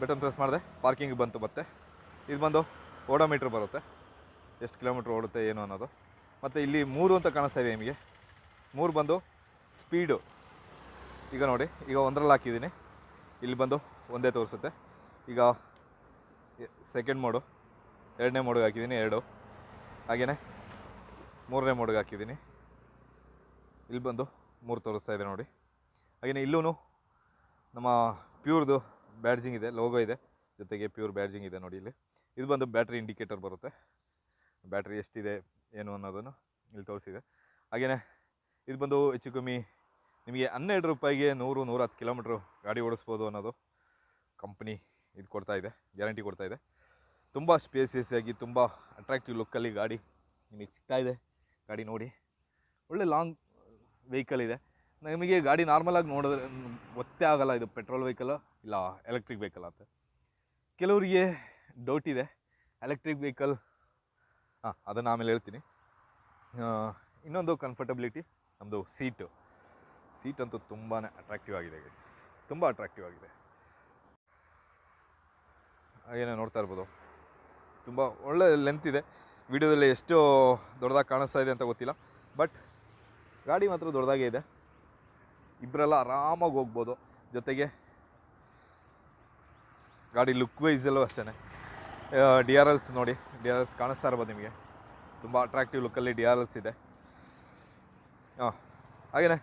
ಬಟನ್ ಪ್ರೆಸ್ ಮಾಡಿದೆ. ಪಾರ್ಕಿಂಗ್ ಬಂತು ಮತ್ತೆ. ಇದು ಬಂದು ಓಡೋಮೀಟ್ರ್ ಬರುತ್ತೆ. ಎಷ್ಟು ಕಿಲೋಮೀಟ್ರ್ ಓಡುತ್ತೆ, ಏನು ಅನ್ನೋದು. ಮತ್ತು ಇಲ್ಲಿ ಮೂರು ಅಂತ ಕಾಣಿಸ್ತಾ ಇದೆ ನಿಮಗೆ. ಮೂರು ಬಂದು ಸ್ಪೀಡು ಈಗ ನೋಡಿ, ಈಗ ಒಂದರಲ್ಲಿ ಹಾಕಿದ್ದೀನಿ. ಇಲ್ಲಿ ಬಂದು ಒಂದೇ ತೋರಿಸುತ್ತೆ. ಈಗ ಸೆಕೆಂಡ್ ಮೋಡು ಎರಡನೇ ಮೋಡಿಗೆ ಹಾಕಿದ್ದೀನಿ, ಎರಡು. ಹಾಗೆಯೇ ಮೂರನೇ ಮೋಡಿಗೆ ಹಾಕಿದ್ದೀನಿ. ಇಲ್ಲಿ ಬಂದು ಮೂರು ತೋರಿಸ್ತಾ ಇದೆ ನೋಡಿ. ಹಾಗೆಯೇ ಇಲ್ಲೂ ನಮ್ಮ ಪ್ಯೂರ್ದು ಬ್ಯಾಡ್ಜಿಂಗ್ ಇದೆ, ಲೋಗೋ ಇದೆ. ಜೊತೆಗೆ ಪ್ಯೂರ್ ಬ್ಯಾಡ್ಜಿಂಗ್ ಇದೆ ನೋಡಿ ಇಲ್ಲಿ. ಇದು ಬಂದು ಬ್ಯಾಟ್ರಿ ಇಂಡಿಕೇಟರ್ ಬರುತ್ತೆ. ಬ್ಯಾಟ್ರಿ ಎಷ್ಟಿದೆ, ಏನು ಅನ್ನೋದನ್ನು ಇಲ್ಲಿ ತೋರಿಸಿದೆ. ಹಾಗೆಯೇ ಇದು ಬಂದು ಹೆಚ್ಚು ಕಮ್ಮಿ ನಿಮಗೆ ಹನ್ನೆರಡು ರೂಪಾಯಿಗೆ ನೂರು ನೂರ ಹತ್ತು ಕಿಲೋಮೀಟ್ರ್ ಗಾಡಿ ಓಡಿಸ್ಬೋದು ಅನ್ನೋದು ಕಂಪ್ನಿ ಇದು ಕೊಡ್ತಾ ಇದೆ, ಗ್ಯಾರಂಟಿ ಕೊಡ್ತಾ ಇದೆ. ತುಂಬ ಸ್ಪೇಸಿಯಸ್ ಆಗಿ ತುಂಬ ಅಟ್ರಾಕ್ಟಿವ್ ಲುಕ್ಕಲ್ಲಿ ಗಾಡಿ ನಿಮಗೆ ಸಿಗ್ತಾ ಇದೆ. ಗಾಡಿ ನೋಡಿ. ಒಳ್ಳೆ ಲಾಂಗ್ ವೆಹಿಕಲ್ ಇದೆ. ನಮಗೆ ಗಾಡಿ ನಾರ್ಮಲಾಗಿ ನೋಡಿದ್ರೆ ಗೊತ್ತೇ ಆಗೋಲ್ಲ ಇದು ಪೆಟ್ರೋಲ್ ವೆಹಿಕಲ್ ಇಲ್ಲ ಎಲೆಕ್ಟ್ರಿಕ್ ವೆಹಿಕಲ್ ಅಂತ ಕೆಲವರಿಗೆ ಡೌಟ್ ಇದೆ. ಎಲೆಕ್ಟ್ರಿಕ್ ವೆಹಿಕಲ್ ಹಾಂ, ಅದನ್ನು ಆಮೇಲೆ ಹೇಳ್ತೀನಿ. ಇನ್ನೊಂದು ಕಂಫರ್ಟಬಿಲಿಟಿ ನಮ್ಮದು ಸೀಟು ಸೀಟ್ ಅಂತೂ ತುಂಬಾ ಅಟ್ರಾಕ್ಟಿವ್ ಆಗಿದೆ ಗೈಸ್ ತುಂಬ ಅಟ್ರಾಕ್ಟಿವ್ ಆಗಿದೆ. ಏನೋ ನೋಡ್ತಾ ಇರ್ಬೋದು. ತುಂಬ ಒಳ್ಳೆ ಲೆಂತ್ ಇದೆ. ವಿಡಿಯೋದಲ್ಲಿ ಎಷ್ಟು ದೊಡ್ಡದಾಗಿ ಕಾಣಿಸ್ತಾ ಇದೆ ಅಂತ ಗೊತ್ತಿಲ್ಲ. ಬಟ್ ಗಾಡಿ ಮಾತ್ರ ದೊಡ್ಡದಾಗೇ ಇದೆ. ಇಬ್ಬರೆಲ್ಲ ಆರಾಮಾಗಿ ಹೋಗ್ಬೋದು. ಜೊತೆಗೆ ಗಾಡಿ ಲುಕ್ ವೈಸಲ್ಲೂ ಅಷ್ಟೇ ಡಿ ಆರ್ ಎಲ್ಸ್ ನೋಡಿ ಡಿ ಆರ್ ಎಲ್ಸ್ ಕಾಣಿಸ್ತಾ ಇರ್ಬೋದು ನಿಮಗೆ. ತುಂಬ ಅಟ್ರಾಕ್ಟಿವ್ ಲುಕ್ಕಲ್ಲಿ ಡಿ ಆರ್ ಎಲ್ಸ್ ಇದೆ. ಹಾಂ ಹಾಗೆಯೇ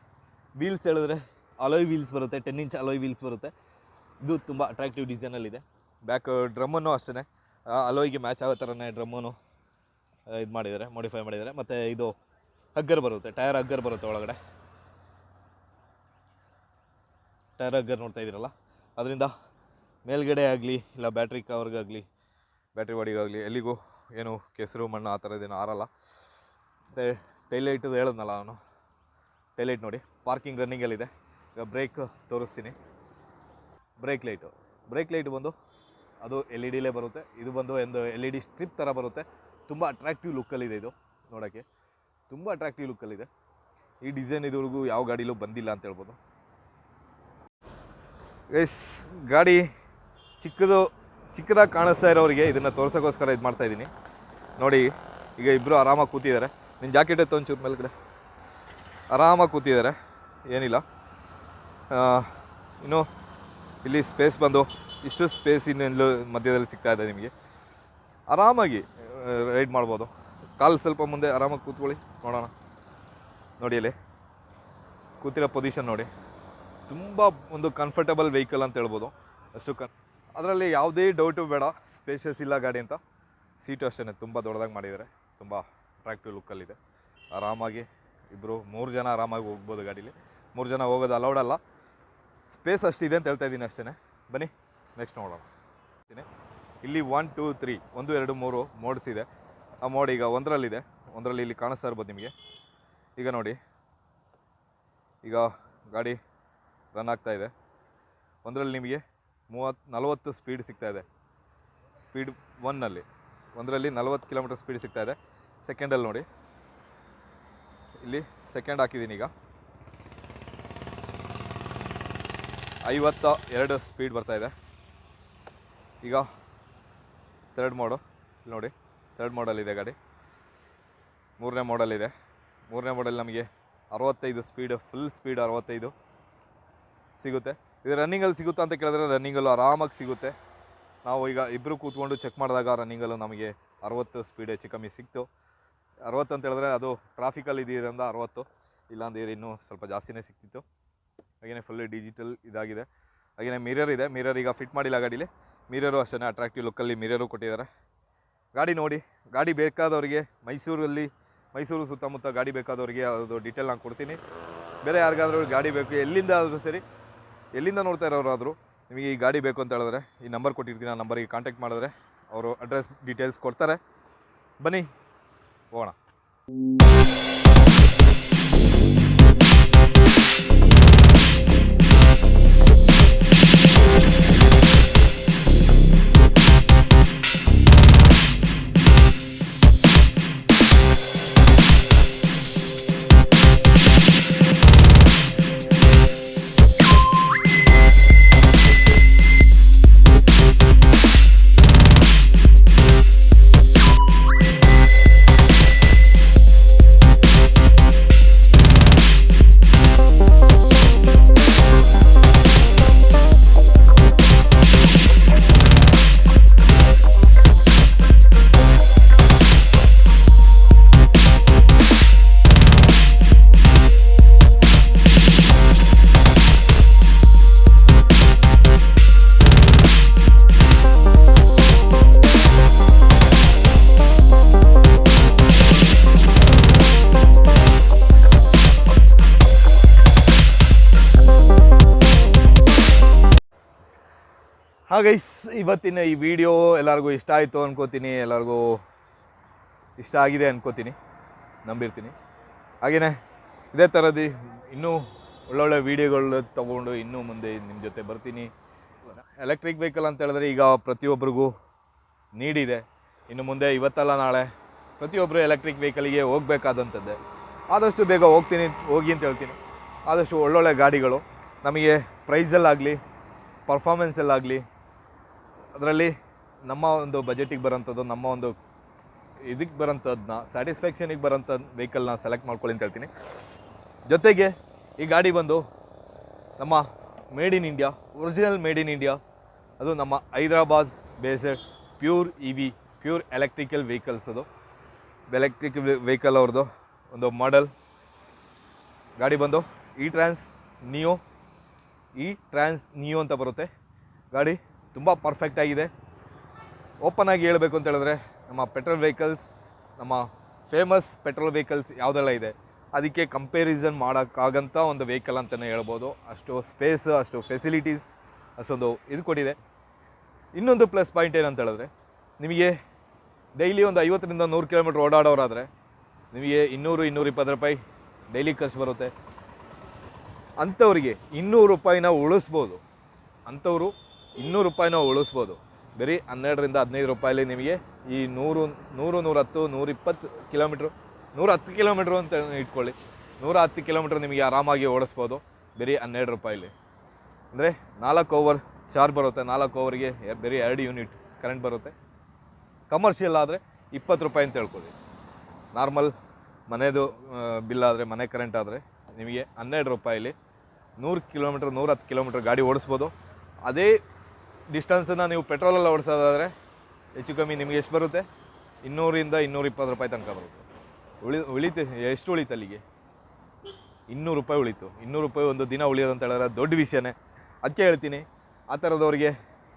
ವೀಲ್ಸ್ ಹೇಳಿದ್ರೆ ಅಲೋಯ್ ವೀಲ್ಸ್ ಬರುತ್ತೆ ಟೆನ್ ಇಂಚ್ ಅಲೋಯ್ ವೀಲ್ಸ್ ಬರುತ್ತೆ. ಇದು ತುಂಬ ಅಟ್ರಾಕ್ಟಿವ್ ಡಿಸೈನಲ್ಲಿದೆ ಬ್ಯಾಕ್ ಡ್ರಮ್ಮನ್ನು ಅಷ್ಟೇ ಅಲೋಯ್ಗೆ ಮ್ಯಾಚ್ ಆಗೋ ಥರನೇ ಡ್ರಮ್ಮನ್ನು ಇದು ಮಾಡಿದ್ದಾರೆ ಮಾಡಿಫೈ ಮಾಡಿದ್ದಾರೆ. ಮತ್ತು ಇದು ಹಗ್ಗರ್ ಬರುತ್ತೆ ಟೈರ್ ಹಗ್ಗರ್ ಬರುತ್ತೆ ಒಳಗಡೆ. ಟೈರ್ ಹಗ್ಗರ್ ನೋಡ್ತಾ ಇದ್ದೀರಲ್ಲ? ಅದರಿಂದ ಮೇಲ್ಗಡೆ ಆಗಲಿ, ಇಲ್ಲ ಬ್ಯಾಟ್ರಿ ಕವರ್ಗಾಗಲಿ ಬ್ಯಾಟ್ರಿ ಬಾಡಿಗಾಗಲಿ ಎಲ್ಲಿಗೂ ಏನು ಕೆಸರು ಮಣ್ಣು ಆ ಥರದ್ದೇನು ಆರಲ್ಲ. ಮತ್ತು ಟೈಲೈಟದು ಹೇಳಿದ್ನಲ್ಲ ನಾನು ಟೈಲೈಟ್ ನೋಡಿ ಪಾರ್ಕಿಂಗ್ ರನ್ನಿಂಗಲ್ಲಿದೆ ಈಗ ಬ್ರೇಕ್ ತೋರಿಸ್ತೀನಿ. ಬ್ರೇಕ್ ಲೈಟು ಬ್ರೇಕ್ ಲೈಟ್ ಬಂದು ಅದು ಎಲ್ ಇ ಡಿಲೇ ಬರುತ್ತೆ. ಇದು ಬಂದು ಒಂದು ಎಲ್ ಇ ಡಿ ಸ್ಟ್ರಿಪ್ ಥರ ಬರುತ್ತೆ. ತುಂಬ ಅಟ್ರಾಕ್ಟಿವ್ ಲುಕ್ಕಲ್ಲಿದೆ ಇದು, ನೋಡೋಕ್ಕೆ. ತುಂಬ ಅಟ್ರಾಕ್ಟಿವ್ ಲುಕ್ಕಲ್ಲಿದೆ ಈ ಡಿಸೈನ್ ಇದುವರೆಗೂ ಯಾವ ಗಾಡಿಲೂ ಬಂದಿಲ್ಲ ಅಂತ ಹೇಳ್ಬೋದು. ಎಸ್ ಗಾಡಿ ಚಿಕ್ಕದು ಚಿಕ್ಕದಾಗಿ ಕಾಣಿಸ್ತಾ ಇರೋರಿಗೆ ಇದನ್ನು ತೋರ್ಸೋಕ್ಕೋಸ್ಕರ ಇದು ಮಾಡ್ತಾ ಇದ್ದೀನಿ ನೋಡಿ, ಈಗ ಇಬ್ಬರು ಆರಾಮಾಗಿ ಕೂತಿದ್ದಾರೆ. ನಿನ್ನ ಜಾಕೆಟ್ ಎತ್ತು ಒಂಚೂರು ಮೇಲ್ಗಡೆ. ಆರಾಮಾಗಿ ಕೂತಿದ್ದಾರೆ. ಏನಿಲ್ಲ. ಇನ್ನು ಇಲ್ಲಿ ಸ್ಪೇಸ್ ಬಂದು ಇಷ್ಟು ಸ್ಪೇಸ್ ಇನ್ನೆಲ್ಲೂ ಮಧ್ಯದಲ್ಲಿ ಸಿಗ್ತಾ ಇದೆ ನಿಮಗೆ. ಆರಾಮಾಗಿ ರೈಡ್ ಮಾಡ್ಬೋದು. ಕಾಲು ಸ್ವಲ್ಪ ಮುಂದೆ ಆರಾಮಾಗಿ ಕೂತ್ಕೊಳ್ಳಿ, ನೋಡೋಣ. ನೋಡಿ ಅಲ್ಲಿ ಕೂತಿರೋ ಪೊಸಿಷನ್ ನೋಡಿ. ತುಂಬ ಒಂದು ಕಂಫರ್ಟಬಲ್ ವೆಹಿಕಲ್ ಅಂತ ಹೇಳ್ಬೋದು. ಅಷ್ಟು ಕನ್ ಅದರಲ್ಲಿ ಯಾವುದೇ ಡೌಟು ಬೇಡ. ಸ್ಪೇಷಿಯಸ್ ಇಲ್ಲ ಗಾಡಿ ಅಂತ. ಸೀಟು ಅಷ್ಟೇ ತುಂಬ ದೊಡ್ಡದಾಗಿ ಮಾಡಿದ್ದಾರೆ. ತುಂಬ ಅಟ್ರಾಕ್ಟಿವ್ ಲುಕ್ಕಲ್ಲಿದೆ ಆರಾಮಾಗಿ ಇಬ್ಬರು ಮೂರು ಜನ ಆರಾಮಾಗಿ ಹೋಗ್ಬೋದು ಗಾಡೀಲಿ. ಮೂರು ಜನ ಹೋಗೋದು ಅಲೌಡ್ ಅಲ್ಲ. ಸ್ಪೇಸ್ ಅಷ್ಟಿದೆ ಅಂತ ಹೇಳ್ತಾ ಇದ್ದೀನಿ ಅಷ್ಟೇ ಬನ್ನಿ ನೆಕ್ಸ್ಟ್ ನೋಡೋಣ. ಇಲ್ಲಿ ಒನ್ ಟೂ ತ್ರೀ ಒಂದು, ಎರಡು, ಮೂರು ಮೋಡ್ಸ್ ಇದೆ. ಆ ಮೋಡ್ ಈಗ ಒಂದರಲ್ಲಿದೆ. ಒಂದರಲ್ಲಿ ಇಲ್ಲಿ ಕಾಣಿಸ್ತಾ ಇರ್ಬೋದು ನಿಮಗೆ. ಈಗ ನೋಡಿ. ಈಗ ಗಾಡಿ ರನ್ ಆಗ್ತಾ ಇದೆ. ಒಂದರಲ್ಲಿ ನಿಮಗೆ ಮೂವತ್ತು, ನಲವತ್ತು ಸ್ಪೀಡ್ ಸಿಗ್ತಾ ಇದೆ. ಸ್ಪೀಡ್ ಒನ್ನಲ್ಲಿ ಒಂದರಲ್ಲಿ ನಲವತ್ತು ಕಿಲೋಮೀಟರ್ ಸ್ಪೀಡ್ ಸಿಗ್ತಾ ಇದೆ. ಸೆಕೆಂಡಲ್ಲಿ ನೋಡಿ. ಇಲ್ಲಿ ಸೆಕೆಂಡ್ ಹಾಕಿದ್ದೀನಿ ಈಗ. ಐವತ್ತ ಎರಡು ಸ್ಪೀಡ್ ಬರ್ತಾ ಇದೆ. ಈಗ ತರ್ಡ್ ಮೋಡು ಇಲ್ಲಿ ನೋಡಿ ತರ್ಡ್ ಮೋಡಲ್ಲಿದೆ ಗಾಡಿ. ಮೂರನೇ ಮೋಡಲ್ಲಿದೆ ಮೂರನೇ ಮೋಡಲ್ಲಿ ನಮಗೆ ಅರವತ್ತೈದು ಸ್ಪೀಡ್ ಫುಲ್ ಸ್ಪೀಡ್ ಅರವತ್ತೈದು ಸಿಗುತ್ತೆ. ಇದು ರನ್ನಿಂಗಲ್ಲಿ ಸಿಗುತ್ತಾ ಅಂತ ಕೇಳಿದ್ರೆ ರನ್ನಿಂಗಲ್ಲೂ ಆರಾಮಾಗಿ ಸಿಗುತ್ತೆ. ನಾವು ಈಗ ಇಬ್ಬರು ಕೂತ್ಕೊಂಡು ಚೆಕ್ ಮಾಡಿದಾಗ ರನ್ನಿಂಗಲ್ಲು ನಮಗೆ ಅರವತ್ತು ಸ್ಪೀಡ್ ಹೆಚ್ಚು ಕಮ್ಮಿ ಸಿಕ್ತು. ಅರವತ್ತು ಅಂತ ಹೇಳಿದ್ರೆ ಅದು ಟ್ರಾಫಿಕಲ್ಲಿ ಇದೀರಿಂದ ಅರವತ್ತು, ಇಲ್ಲಾಂದ್ರೆ ಇನ್ನೂ ಸ್ವಲ್ಪ ಜಾಸ್ತಿನೇ ಸಿಕ್ತಿತ್ತು. ಹಾಗೆಯೇ ಫುಲ್ ಡಿಜಿಟಲ್ ಇದಾಗಿದೆ. ಹಾಗೆಯೇ ಮಿರರ್ ಇದೆ. ಮಿರರ್ ಈಗ ಫಿಟ್ ಮಾಡಿಲ್ಲ ಗಾಡೀಲಿ. ಮಿರರು ಅಷ್ಟೇ ಅಟ್ರಾಕ್ಟಿವ್ ಲುಕ್ಕಲ್ಲಿ ಮಿರರು ಕೊಟ್ಟಿದ್ದಾರೆ. ಗಾಡಿ ನೋಡಿ, ಗಾಡಿ ಬೇಕಾದವರಿಗೆ ಮೈಸೂರಲ್ಲಿ, ಮೈಸೂರು ಸುತ್ತಮುತ್ತ ಗಾಡಿ ಬೇಕಾದವರಿಗೆ ಅದು ಡೀಟೇಲ್ ನಾನು ಕೊಡ್ತೀನಿ. ಬೇರೆ ಯಾರಿಗಾದ್ರೂ ಗಾಡಿ ಬೇಕು, ಎಲ್ಲಿಂದ ಆದರೂ ಸರಿ ಎಲ್ಲಿಂದ ನೋಡ್ತಾ ಇರೋರಾದರೂ ನಿಮಗೆ ಈ ಗಾಡಿ ಬೇಕು ಅಂತ ಹೇಳಿದ್ರೆ ಈ ನಂಬರ್ ಕೊಟ್ಟಿರ್ತೀನಿ, ಆ ನಂಬರಿಗೆ ಕಾಂಟ್ಯಾಕ್ಟ್ ಮಾಡಿದ್ರೆ ಅವರು ಅಡ್ರೆಸ್ ಡೀಟೇಲ್ಸ್ ಕೊಡ್ತಾರೆ. ಬನ್ನಿ, ಹೋಗೋಣ. ಹಾಗೈಸ್ ಇವತ್ತಿನ ಈ ವಿಡಿಯೋ ಎಲ್ಲರಿಗೂ ಇಷ್ಟ ಆಯಿತು ಅನ್ಕೋತೀನಿ, ಎಲ್ಲರಿಗೂ ಇಷ್ಟ ಆಗಿದೆ ಅನ್ಕೋತೀನಿ, ನಂಬಿರ್ತೀನಿ. ಹಾಗೆಯೇ ಇದೇ ಥರದ್ದು ಇನ್ನೂ ಒಳ್ಳೊಳ್ಳೆ ವಿಡಿಯೋಗಳು ತೊಗೊಂಡು ಇನ್ನೂ ಮುಂದೆ ನಿಮ್ಮ ಜೊತೆ ಬರ್ತೀನಿ. ಎಲೆಕ್ಟ್ರಿಕ್ ವೆಹಿಕಲ್ ಅಂತ ಹೇಳಿದ್ರೆ ಈಗ ಪ್ರತಿಯೊಬ್ಬರಿಗೂ ನೀಡಿದೆ. ಇನ್ನು ಮುಂದೆ ಇವತ್ತಲ್ಲ, ನಾಳೆ ಪ್ರತಿಯೊಬ್ಬರು ಎಲೆಕ್ಟ್ರಿಕ್ ವೆಹಿಕಲಿಗೆ ಹೋಗಬೇಕಾದಂಥದ್ದೇ. ಆದಷ್ಟು ಬೇಗ ಹೋಗ್ತೀನಿ, ಹೋಗಿ ಅಂತ ಹೇಳ್ತೀನಿ. ಆದಷ್ಟು ಒಳ್ಳೊಳ್ಳೆ ಗಾಡಿಗಳು, ನಮಗೆ ಪ್ರೈಸಲ್ಲಾಗಲಿ ಪರ್ಫಾಮೆನ್ಸಲ್ಲಾಗಲಿ ಅದರಲ್ಲಿ ನಮ್ಮ ಒಂದು ಬಜೆಟಿಗೆ ಬರೋಂಥದ್ದು ನಮ್ಮ ಒಂದು ಇದಕ್ಕೆ ಬರೋಂಥದ್ದನ್ನ ಸ್ಯಾಟಿಸ್ಫ್ಯಾಕ್ಷನಿಗೆ ಬರೋಂಥ ವೆಹಿಕಲ್ನ ಸೆಲೆಕ್ಟ್ ಮಾಡ್ಕೊಳ್ಳಿ ಅಂತ ಹೇಳ್ತೀನಿ. ಜೊತೆಗೆ ಈ ಗಾಡಿ ಬಂದು ನಮ್ಮ made in India original made in India ಅದು ನಮ್ಮ Hyderabad based pure E V pure electrical vehicles ಅದು. ಎಲೆಕ್ಟ್ರಿಕ್ ವೆಹಿಕಲ್ ಅವ್ರದ್ದು ಒಂದು ಮಾಡೆಲ್ ಗಾಡಿ ಬಂದು E Trance Neo E Trance Neo ಅಂತ ಬರುತ್ತೆ ಗಾಡಿ. ತುಂಬ ಪರ್ಫೆಕ್ಟ್ ಆಗಿದೆ. ಓಪನ್ ಆಗಿ ಹೇಳಬೇಕು ಅಂತ ಹೇಳಿದ್ರೆ ನಮ್ಮ ಪೆಟ್ರೋಲ್ ವೆಹಿಕಲ್ಸ್ ನಮ್ಮ ಫೇಮಸ್ ಪೆಟ್ರೋಲ್ ವೆಹಿಕಲ್ಸ್ ಯಾವುದೆಲ್ಲ ಇದೆ? ಅದಕ್ಕೆ ಕಂಪೇರಿಸನ್ ಮಾಡೋಕ್ಕಾಗಂಥ ಒಂದು ವೆಹಿಕಲ್ ಅಂತಲೇ ಹೇಳ್ಬೋದು. ಅಷ್ಟು ಸ್ಪೇಸ್ ಅಷ್ಟು ಫೆಸಿಲಿಟೀಸ್ ಅಷ್ಟೊಂದು ಇದು ಕೊಟ್ಟಿದೆ. ಇನ್ನೊಂದು ಪ್ಲಸ್ ಪಾಯಿಂಟ್ ಏನಂತ ಹೇಳಿದ್ರೆ, ನಿಮಗೆ ಡೈಲಿ ಒಂದು ಐವತ್ತರಿಂದ ನೂರು ಕಿಲೋಮೀಟ್ರ್ ಓಡಾಡೋರಾದರೆ ನಿಮಗೆ ಇನ್ನೂರು ಇನ್ನೂರ ಇಪ್ಪತ್ತು ರೂಪಾಯಿ ಡೈಲಿ ಖರ್ಚು ಬರುತ್ತೆ. ಅಂಥವ್ರಿಗೆ ಇನ್ನೂರು ರೂಪಾಯಿನ ಉಳಿಸ್ಬೋದು. ಅಂಥವರು ಇನ್ನೂರು ರೂಪಾಯಿನ ಉಳಿಸ್ಬೋದು. ಬರೀ ಹನ್ನೆರಡರಿಂದ ಹದಿನೈದು ರೂಪಾಯಲ್ಲಿ ನಿಮಗೆ ಈ ನೂರು ನೂರು, ನೂರತ್ತು, ನೂರಿಪ್ಪತ್ತು ಕಿಲೋಮೀಟ್ರು ನೂರ ಹತ್ತು ಕಿಲೋಮೀಟ್ರು ಅಂತ ಇಟ್ಕೊಳ್ಳಿ. ನೂರ ಹತ್ತು ಕಿಲೋಮೀಟ್ರ್ ನಿಮಗೆ ಆರಾಮಾಗಿ ಓಡಿಸ್ಬೋದು, ಬರೀ ಹನ್ನೆರಡು ರೂಪಾಯಲ್ಲಿ. ಅಂದರೆ ನಾಲ್ಕು ಓವರ್ ಚಾರ್ಜ್ ಬರುತ್ತೆ, ನಾಲ್ಕು ಓವರಿಗೆ ಬರೀ ಎರಡು ಯೂನಿಟ್ ಕರೆಂಟ್ ಬರುತ್ತೆ. ಕಮರ್ಷಿಯಲ್ ಆದರೆ ಇಪ್ಪತ್ತು ರೂಪಾಯಿ ಅಂತ ಹೇಳ್ಕೊಳ್ಳಿ. ನಾರ್ಮಲ್ ಮನೆದು ಬಿಲ್ ಆದರೆ, ಮನೆ ಕರೆಂಟ್ ಆದರೆ ನಿಮಗೆ ಹನ್ನೆರಡು ರೂಪಾಯಲ್ಲಿ ನೂರು ಕಿಲೋಮೀಟ್ರ್ ನೂರ ಹತ್ತು ಕಿಲೋಮೀಟ್ರ್ ಗಾಡಿ ಓಡಿಸ್ಬೋದು. ಅದೇ ಡಿಸ್ಟೆನ್ಸನ್ನು ನೀವು ಪೆಟ್ರೋಲೆಲ್ಲ ಓಡಿಸೋದಾದರೆ ಹೆಚ್ಚು ಕಮ್ಮಿ ನಿಮಗೆ ಎಷ್ಟು ಬರುತ್ತೆ? ಇನ್ನೂರಿಂದ ಇನ್ನೂರ ಇಪ್ಪತ್ತು ರೂಪಾಯಿ ತನಕ ಬರುತ್ತೆ. ಉಳಿ, ಉಳಿತು, ಎಷ್ಟು ಉಳಿತು ಅಲ್ಲಿಗೆ? ಇನ್ನೂರು ರೂಪಾಯಿ ಉಳಿತು. ಇನ್ನೂರು ರೂಪಾಯಿ ಒಂದು ದಿನ ಉಳಿಯೋದು ಅಂತ ಹೇಳಿದ್ರೆ ದೊಡ್ಡ ವಿಷಯನೇ. ಅದಕ್ಕೆ ಹೇಳ್ತೀನಿ, ಆ ಥರದವ್ರಿಗೆ,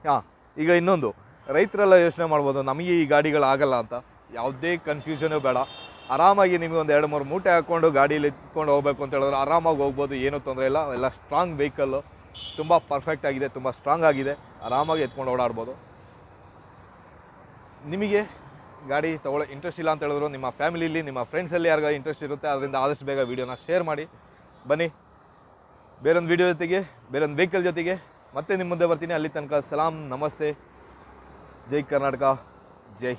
ಹಾಂ, ಈಗ ಇನ್ನೊಂದು. ರೈತರೆಲ್ಲ ಯೋಚನೆ ಮಾಡ್ಬೋದು, ನಮಗೆ ಈ ಗಾಡಿಗಳು ಆಗಲ್ಲ ಅಂತ. ಯಾವುದೇ ಕನ್ಫ್ಯೂಷನು ಬೇಡ. ಆರಾಮಾಗಿ ನಿಮಗೆ ಒಂದು ಎರಡು ಮೂರು ಮೂಟೆ ಹಾಕ್ಕೊಂಡು ಗಾಡೀಲಿ ಇಟ್ಕೊಂಡು ಹೋಗ್ಬೇಕು ಅಂತ ಹೇಳಿದ್ರೆ ಆರಾಮಾಗಿ ಹೋಗ್ಬೋದು, ಏನೂ ತೊಂದರೆ ಇಲ್ಲ. ಎಲ್ಲ ಸ್ಟ್ರಾಂಗ್ ವೆಹಿಕಲ್ಲು ತುಂಬ ಪರ್ಫೆಕ್ಟ್ ಆಗಿದೆ, ತುಂಬ ಸ್ಟ್ರಾಂಗ್ ಆಗಿದೆ. ಆರಾಮಾಗಿ ಎತ್ಕೊಂಡು ಓಡಾಡ್ಬೋದು. ನಿಮಗೆ ಗಾಡಿ ತೊಗೊಳ್ಳೋ ಇಂಟ್ರೆಸ್ಟ್ ಇಲ್ಲ ಅಂತ ಹೇಳಿದ್ರು ನಿಮ್ಮ ಫ್ಯಾಮಿಲಿಲಿ ನಿಮ್ಮ ಫ್ರೆಂಡ್ಸಲ್ಲಿ ಯಾರಿಗೋ ಇಂಟ್ರೆಸ್ಟ್ ಇರುತ್ತೆ ಅದರಿಂದ ಆದಷ್ಟು ಬೇಗ ವೀಡಿಯೋನ ಶೇರ್ ಮಾಡಿ. ಬನ್ನಿ. ಬೇರೊಂದು ವೀಡಿಯೋ ಜೊತೆಗೆ, ಬೇರೊಂದು ವೆಹಿಕಲ್ ಜೊತೆಗೆ ಮತ್ತೆ ನಿಮ್ಮ ಮುಂದೆ ಬರ್ತೀನಿ. ಅಲ್ಲಿ ತನಕ ಸಲಾಂ, ನಮಸ್ತೆ. ಜೈ ಕರ್ನಾಟಕ, ಜೈ